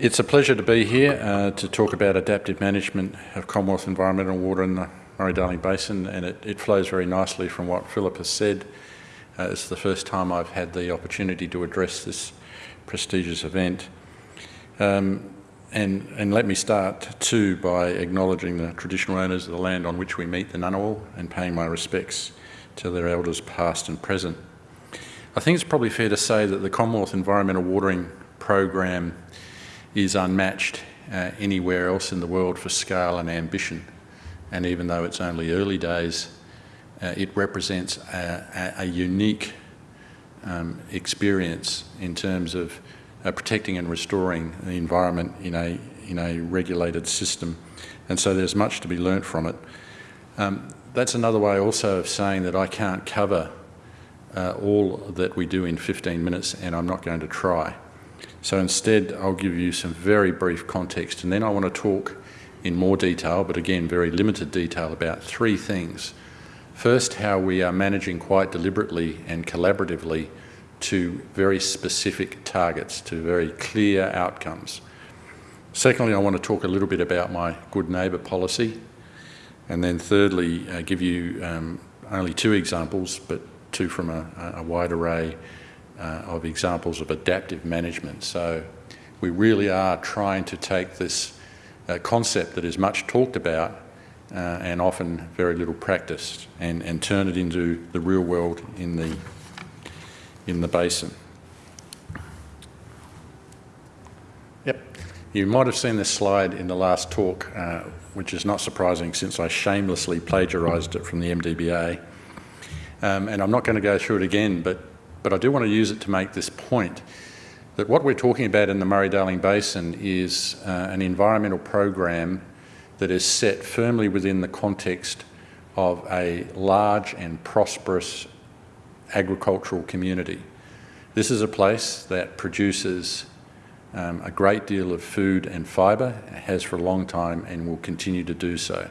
It's a pleasure to be here uh, to talk about adaptive management of Commonwealth environmental water in the Murray-Darling Basin and it, it, flows very nicely from what Philip has said. Uh, it's the first time I've had the opportunity to address this prestigious event. Um, and, and, let me start too by acknowledging the traditional owners of the land on which we meet the Ngunnawal and paying my respects to their elders past and present. I think it's probably fair to say that the Commonwealth Environmental Watering Program is unmatched uh, anywhere else in the world for scale and ambition. And even though it's only early days, uh, it represents a, a, a unique um, experience in terms of uh, protecting and restoring the environment in a, in a regulated system. And so there's much to be learnt from it. Um, that's another way also of saying that I can't cover uh, all that we do in 15 minutes and I'm not going to try. So instead I'll give you some very brief context and then I want to talk in more detail, but again very limited detail about three things. First, how we are managing quite deliberately and collaboratively to very specific targets, to very clear outcomes. Secondly, I want to talk a little bit about my good neighbour policy. And then thirdly, uh, give you um, only two examples, but two from a, a wide array uh, of examples of adaptive management. So we really are trying to take this uh, concept that is much talked about uh, and often very little practiced and, and turn it into the real world in the in the basin. Yep, you might have seen this slide in the last talk, uh, which is not surprising since I shamelessly plagiarised it from the MDBA. Um, and I'm not going to go through it again, but, but I do want to use it to make this point that what we're talking about in the Murray-Darling Basin is uh, an environmental program that is set firmly within the context of a large and prosperous agricultural community. This is a place that produces um, a great deal of food and fibre, has for a long time and will continue to do so.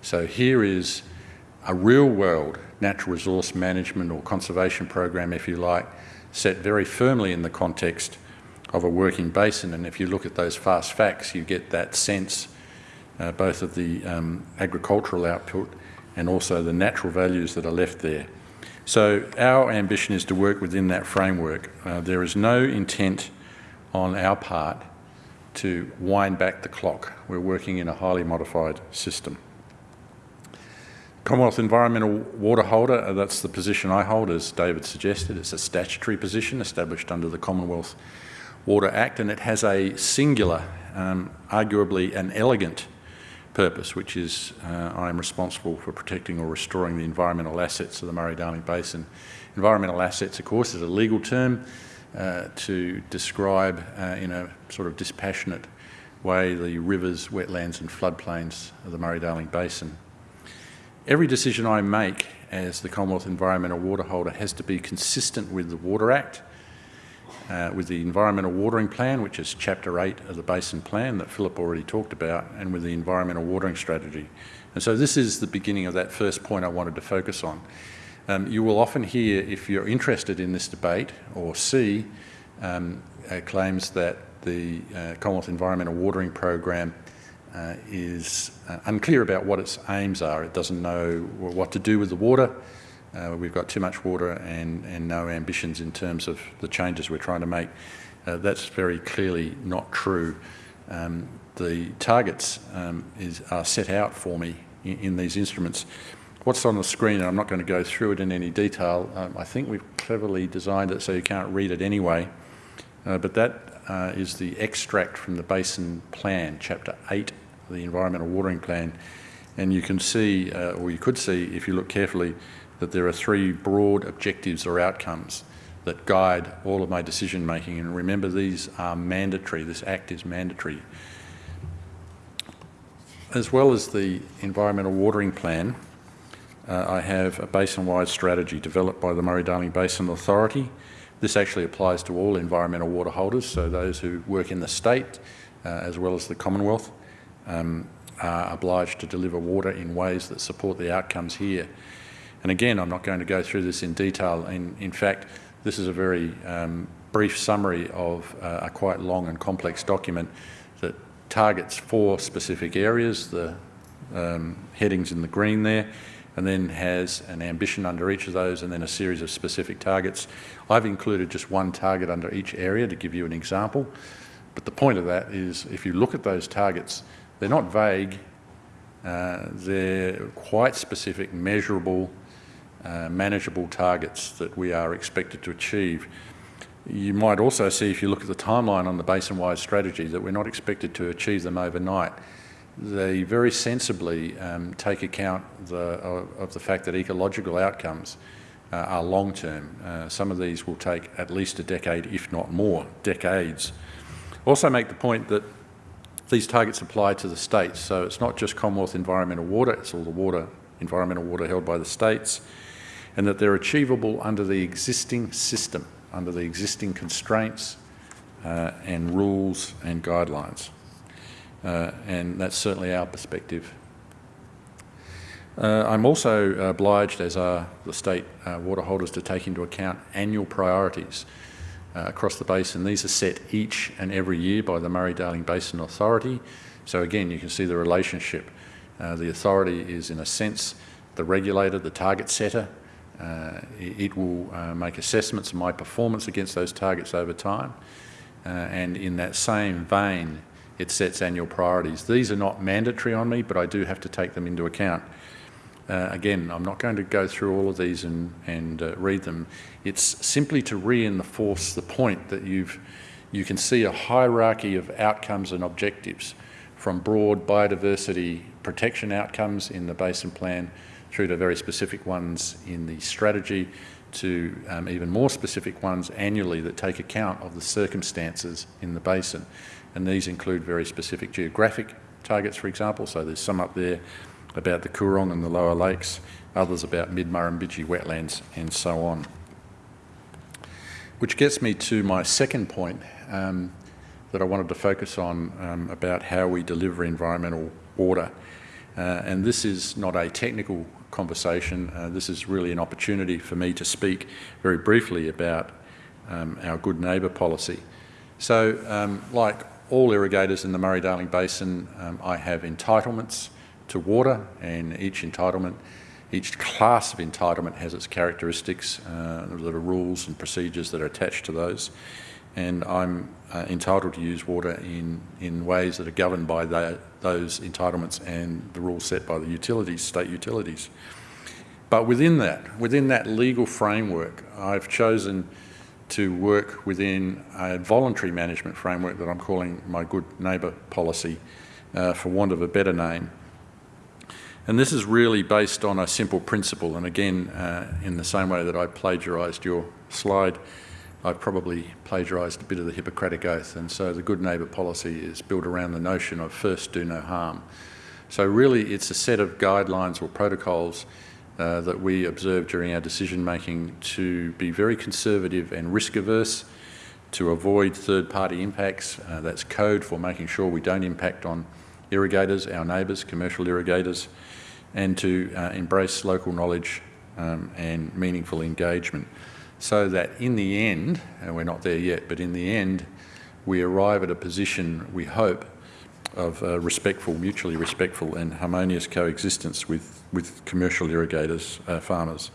So here is a real world natural resource management or conservation program, if you like, set very firmly in the context of a working basin. And if you look at those fast facts, you get that sense uh, both of the um, agricultural output and also the natural values that are left there. So our ambition is to work within that framework. Uh, there is no intent on our part to wind back the clock. We're working in a highly modified system. Commonwealth Environmental Water Holder, uh, that's the position I hold, as David suggested. It's a statutory position established under the Commonwealth Water Act, and it has a singular, um, arguably an elegant purpose, which is uh, I am responsible for protecting or restoring the environmental assets of the Murray-Darling Basin. Environmental assets, of course, is a legal term uh, to describe uh, in a sort of dispassionate way the rivers, wetlands and floodplains of the Murray-Darling Basin. Every decision I make as the Commonwealth Environmental Water Holder has to be consistent with the Water Act uh, with the Environmental Watering Plan, which is Chapter 8 of the Basin Plan that Philip already talked about, and with the Environmental Watering Strategy. And so this is the beginning of that first point I wanted to focus on. Um, you will often hear, if you're interested in this debate, or see um, uh, claims that the uh, Commonwealth Environmental Watering Program is uh, unclear about what its aims are. It doesn't know what to do with the water, uh, we've got too much water and, and no ambitions in terms of the changes we're trying to make. Uh, that's very clearly not true. Um, the targets um, is, are set out for me in, in, these instruments. What's on the screen, and I'm not going to go through it in any detail, um, I think we've cleverly designed it so you can't read it anyway, uh, but that uh, is the extract from the Basin Plan, Chapter 8 of the Environmental Watering Plan, and you can see, uh, or you could see if you look carefully, that there are three broad objectives or outcomes that guide all of my decision making. And remember, these are mandatory. This act is mandatory. As well as the environmental watering plan, uh, I have a basin-wide strategy developed by the Murray-Darling Basin Authority. This actually applies to all environmental water holders, so those who work in the state uh, as well as the Commonwealth um, are obliged to deliver water in ways that support the outcomes here. And again, I'm not going to go through this in detail. In, in fact, this is a very um, brief summary of uh, a quite long and complex document that targets four specific areas, the um, headings in the green there, and then has an ambition under each of those and then a series of specific targets. I've included just one target under each area to give you an example. But the point of that is if you look at those targets, they're not vague, uh, they're quite specific, measurable, uh, manageable targets that we are expected to achieve. You might also see if you look at the timeline on the basin-wide strategy that we're not expected to achieve them overnight they very sensibly um, take account the, of, of, the fact that ecological outcomes uh, are long-term. Uh, some of these will take at least a decade, if not more, decades. Also make the point that these targets apply to the states, so it's not just Commonwealth environmental water, it's all the water, environmental water held by the states, and that they're achievable under the existing system, under the existing constraints uh, and rules and guidelines. Uh, and that's certainly our perspective. Uh, I'm also obliged, as are the state uh, water holders, to take into account annual priorities uh, across the basin. These are set each and every year by the Murray-Darling Basin Authority. So again, you can see the relationship. Uh, the authority is, in a sense, the regulator, the target setter. Uh, it will make assessments of my performance against those targets over time. and in that same vein, it sets annual priorities. These are not mandatory on me, but I do have to take them into account. Uh, again, I'm not going to go through all of these and, and uh, read them. It's simply to reinforce the point that you've, you can see a hierarchy of outcomes and objectives from broad biodiversity protection outcomes in the basin plan through to very specific ones in the strategy to um, even more specific ones annually that take account of the circumstances in the basin and these include very specific geographic targets, for example. So there's some up there about the Coorong and the lower lakes, others about mid-Murrumbidgee wetlands and so on. Which gets me to my second point um, that I wanted to focus on um, about how we deliver environmental water. Uh, and this is not a technical conversation, uh, this is really an opportunity for me to speak very briefly about um, our good neighbour policy. So um, like all irrigators in the Murray-Darling Basin, um, I have entitlements to water and each entitlement, each class of entitlement has its characteristics, uh, there are rules and procedures that are attached to those and I'm uh, entitled to use water in, in ways that are governed by the, those entitlements and the rules set by the utilities, state utilities. But within that, within that legal framework, I've chosen to work within a voluntary management framework that I'm calling my good neighbour policy, uh, for want of a better name. And this is really based on a simple principle, and again, uh, in the same way that I plagiarised your slide, I've probably plagiarised a bit of the Hippocratic Oath, and so the good neighbour policy is built around the notion of first do no harm. So really it's a set of guidelines or protocols uh, that we observe during our decision making to be very conservative and risk averse, to avoid third party impacts. Uh, that's code for making sure we don't impact on irrigators, our neighbours, commercial irrigators, and to uh, embrace local knowledge um, and meaningful engagement. So that in the end, and we're not there yet, but in the end, we arrive at a position, we hope, of uh, respectful, mutually respectful and harmonious coexistence with, with commercial irrigators, uh, farmers.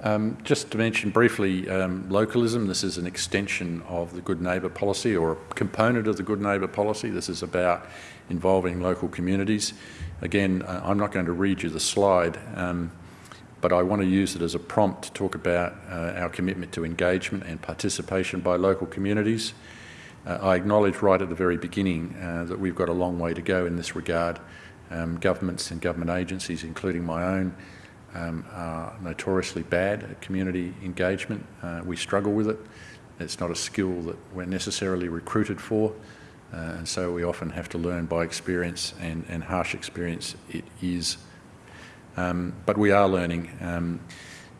Um, just to mention briefly um, localism, this is an extension of the Good Neighbour policy or a component of the Good Neighbour policy. This is about involving local communities. Again, I'm not going to read you the slide, um, but I want to use it as a prompt to talk about uh, our commitment to engagement and participation by local communities. Uh, I acknowledge right at the very beginning uh, that we've got a long way to go in this regard. Um, governments and government agencies, including my own, um, are notoriously bad at community engagement. Uh, we struggle with it. It's not a skill that we're necessarily recruited for, uh, and so we often have to learn by experience and, and harsh experience it is. Um, but we are learning. Um,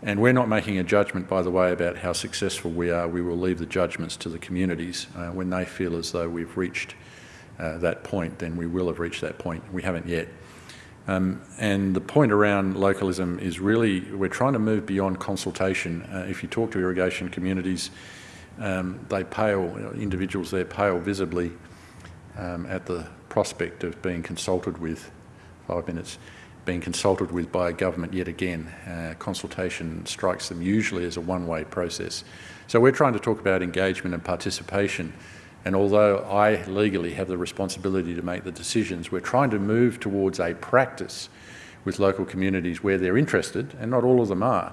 and we're not making a judgment, by the way, about how successful we are. We will leave the judgments to the communities. Uh, when they feel as though we've reached uh, that point, then we will have reached that point. We haven't yet. Um, and the point around localism is really, we're trying to move beyond consultation. Uh, if you talk to irrigation communities, um, they pale, individuals there pale visibly um, at the prospect of being consulted with, five minutes, being consulted with by a government yet again. Uh, consultation strikes them usually as a one-way process. So we're trying to talk about engagement and participation and although I legally have the responsibility to make the decisions, we're trying to move towards a practice with local communities where they're interested, and not all of them are.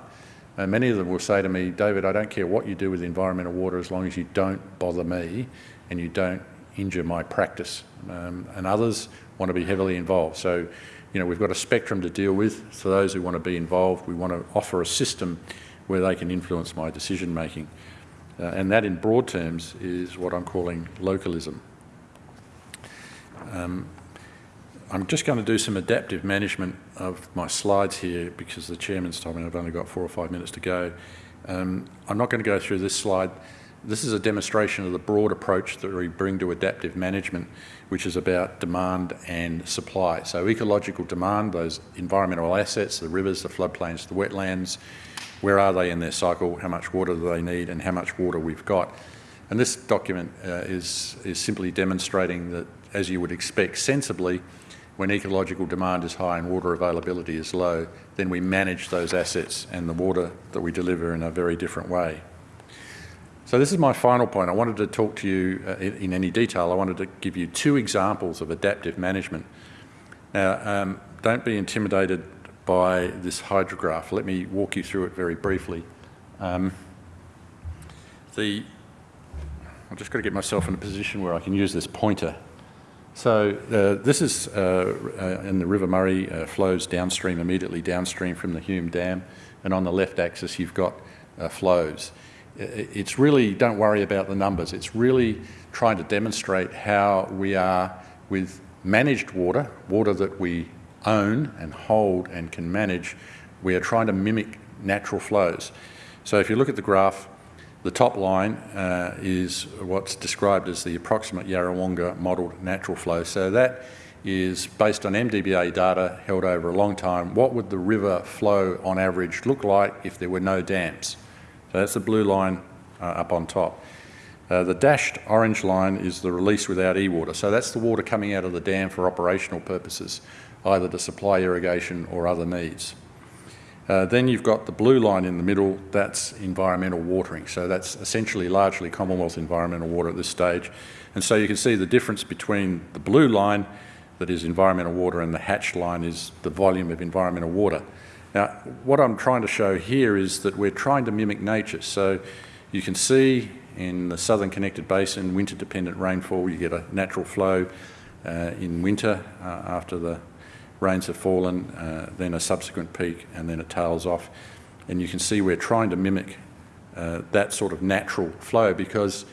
And many of them will say to me, David, I don't care what you do with environmental water as long as you don't bother me and you don't injure my practice. Um, and others want to be heavily involved. So, you know, we've got a spectrum to deal with. For those who want to be involved, we want to offer a system where they can influence my decision making. Uh, and that in broad terms is what I'm calling localism. Um, I'm just going to do some adaptive management of my slides here because the chairman's told me I've only got four or five minutes to go. Um, I'm not going to go through this slide. This is a demonstration of the broad approach that we bring to adaptive management, which is about demand and supply. So ecological demand, those environmental assets, the rivers, the floodplains, the wetlands, where are they in their cycle, how much water do they need and how much water we've got. And this document uh, is, is simply demonstrating that, as you would expect sensibly, when ecological demand is high and water availability is low, then we manage those assets and the water that we deliver in a very different way. So this is my final point. I wanted to talk to you uh, in, in, any detail. I wanted to give you two examples of adaptive management. Now, um, don't be intimidated by this hydrograph. Let me walk you through it very briefly. Um, the, I've just got to get myself in a position where I can use this pointer. So uh, this is uh, uh, in the River Murray, uh, flows downstream, immediately downstream from the Hume Dam, and on the left axis you've got uh, flows. It's really, don't worry about the numbers, it's really trying to demonstrate how we are with managed water, water that we own and hold and can manage, we are trying to mimic natural flows. So if you look at the graph, the top line uh, is what's described as the approximate Yarrawonga modelled natural flow. So that is based on MDBA data held over a long time. What would the river flow on average look like if there were no dams? So that's the blue line uh, up on top. Uh, the dashed orange line is the release without e-water. So that's the water coming out of the dam for operational purposes either to supply irrigation or other needs. Uh, then you've got the blue line in the middle, that's environmental watering. So that's essentially largely Commonwealth environmental water at this stage. And so you can see the difference between the blue line, that is environmental water, and the hatched line is the volume of environmental water. Now, what I'm trying to show here is that we're trying to mimic nature. So you can see in the southern connected basin, winter-dependent rainfall, you get a natural flow uh, in winter uh, after the rains have fallen, uh, then a subsequent peak, and then it tails off. And you can see we're trying to mimic uh, that sort of natural flow because,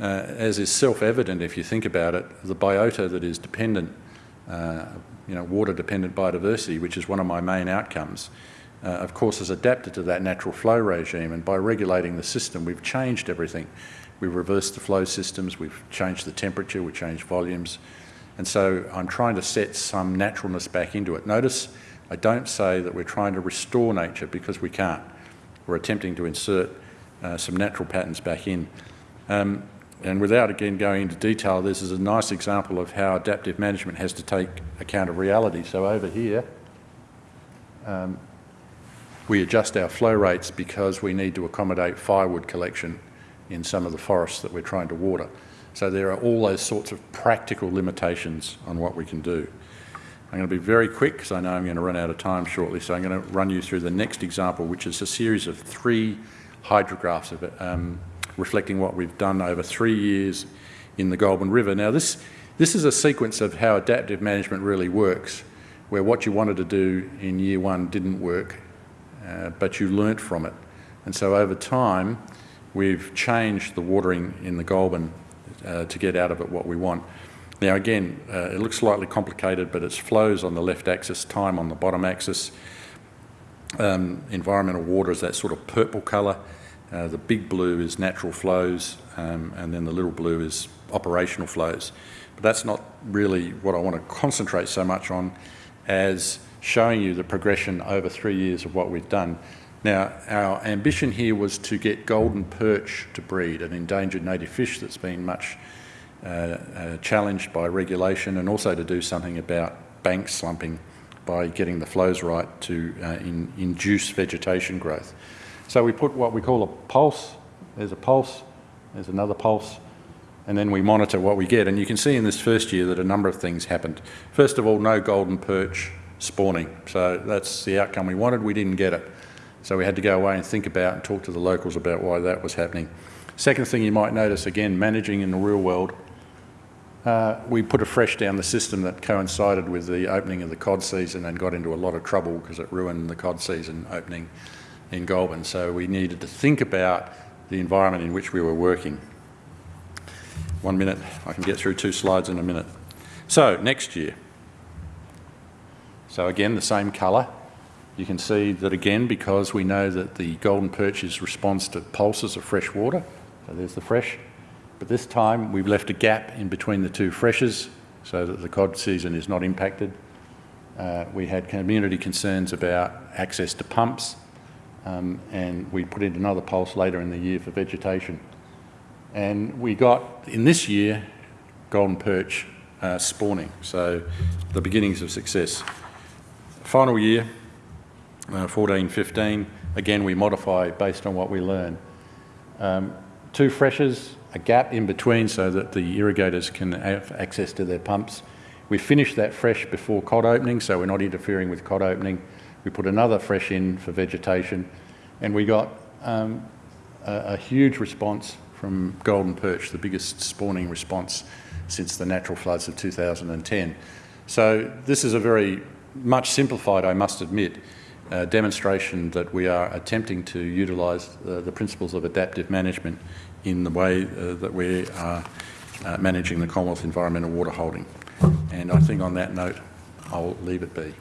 uh, as is self-evident if you think about it, the biota that is dependent, uh, you know, water-dependent biodiversity, which is one of my main outcomes, uh, of course has adapted to that natural flow regime. And by regulating the system, we've changed everything. We've reversed the flow systems, we've changed the temperature, we've changed volumes, and so I'm trying to set some naturalness back into it. Notice I don't say that we're trying to restore nature because we can't. We're attempting to insert uh, some natural patterns back in. Um, and without again going into detail, this is a nice example of how adaptive management has to take account of reality. So over here, um, we adjust our flow rates because we need to accommodate firewood collection in some of the forests that we're trying to water. So there are all those sorts of practical limitations on what we can do. I'm going to be very quick because I know I'm going to run out of time shortly. So I'm going to run you through the next example, which is a series of three hydrographs of it, um, reflecting what we've done over three years in the Goulburn River. Now this, this is a sequence of how adaptive management really works, where what you wanted to do in year one didn't work, uh, but you learnt from it. And so over time, we've changed the watering in the Goulburn to get out of it what we want. Now again, uh, it looks slightly complicated, but it's flows on the left axis, time on the bottom axis. Um, environmental water is that sort of purple colour. Uh, the big blue is natural flows, um, and then the little blue is operational flows. But that's not really what I want to concentrate so much on as showing you the progression over three years of what we've done. Now, our ambition here was to get golden perch to breed, an endangered native fish that's been much uh, uh, challenged by regulation, and also to do something about bank slumping by getting the flows right to uh, in, induce vegetation growth. So we put what we call a pulse. There's a pulse, there's another pulse, and then we monitor what we get. And you can see in this first year that a number of things happened. First of all, no golden perch spawning. So that's the outcome we wanted. We didn't get it. So we had to go away and think about and talk to the locals about why that was happening. Second thing you might notice, again, managing in the real world, uh, we put a fresh down the system that coincided with the opening of the cod season and got into a lot of trouble because it ruined the cod season opening in Goulburn. So we needed to think about the environment in which we were working. One minute, I can get through two slides in a minute. So next year. So again, the same colour. You can see that again, because we know that the golden perch's response to pulses of fresh water. So there's the fresh. But this time we've left a gap in between the two freshes so that the cod season is not impacted. Uh, we had community concerns about access to pumps um, and we put in another pulse later in the year for vegetation. And we got, in this year, golden perch uh, spawning, so the beginnings of success. Final year, uh, 14, 15, again we modify based on what we learn. Um, two freshes, a gap in between so that the irrigators can have access to their pumps. We finish that fresh before cod opening, so we're not interfering with cod opening. We put another fresh in for vegetation, and we got um, a, a huge response from golden perch, the biggest spawning response since the natural floods of 2010. So this is a very much simplified, I must admit, demonstration that we are attempting to utilise uh, the principles of adaptive management in the way uh, that we are uh, managing the Commonwealth environmental water holding. And I think on that note, I'll leave it be.